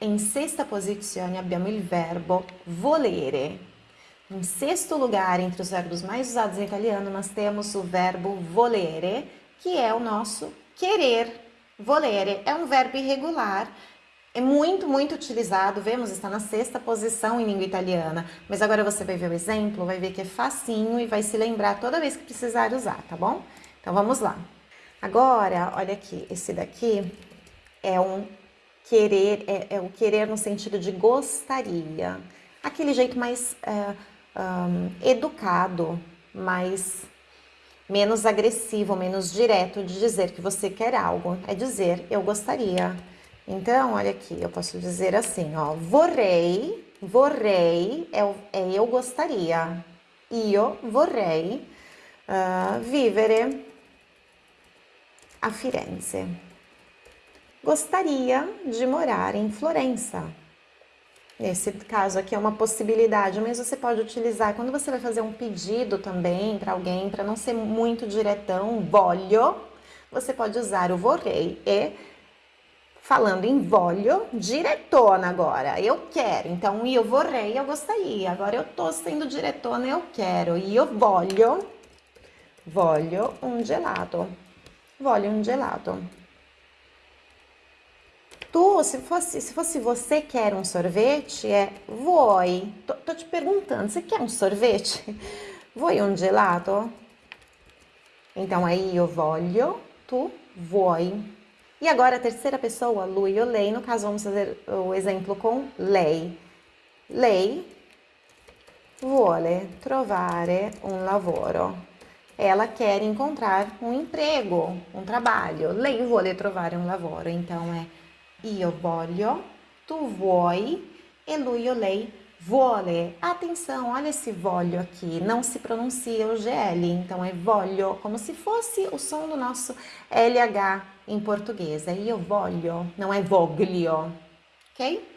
in sesta posizione abbiamo il verbo volere. Em sexto lugar, entre os verbos mais usados em italiano, nós temos o verbo volere, que é o nosso querer. Volere é um verbo irregular, é muito, muito utilizado, vemos, está na sexta posição em língua italiana. Mas agora você vai ver o exemplo, vai ver que é facinho e vai se lembrar toda vez que precisar usar, tá bom? Então vamos lá. Agora, olha aqui, esse daqui é um querer, é, é o querer no sentido de gostaria. Aquele jeito mais é, um, educado, mais menos agressivo, menos direto de dizer que você quer algo. É dizer eu gostaria. Então, olha aqui, eu posso dizer assim, ó, vorrei, vorrei é, é eu gostaria. Io vorrei uh, vivere a Firenze. Gostaria de morar em Florença. Nesse caso aqui é uma possibilidade, mas você pode utilizar quando você vai fazer um pedido também para alguém, para não ser muito diretão, voglio, você pode usar o vorrei e falando em voglio, diretona agora, eu quero. Então, io vorrei, eu gostaria. Agora eu tô sendo diretona, eu quero. Io voglio, voglio um gelato. Voglio um gelato. Tu, se fosse, se fosse você quer um sorvete, é vuoi. Tô, tô te perguntando, você quer um sorvete? Vuoi um gelato? Então, aí eu voglio, tu vuoi. E agora a terceira pessoa, lui ou lei, no caso vamos fazer o exemplo com lei. Lei vuole trovare un lavoro. Ela quer encontrar um emprego, um trabalho. Lei vuole trovare un lavoro. Então é io voglio, tu vuoi e lui ou lei vuole. Atenção, olha esse voglio aqui, não se pronuncia o GL, então é voglio, como se fosse o som do nosso LH em português. É io voglio, não é voglio, ok?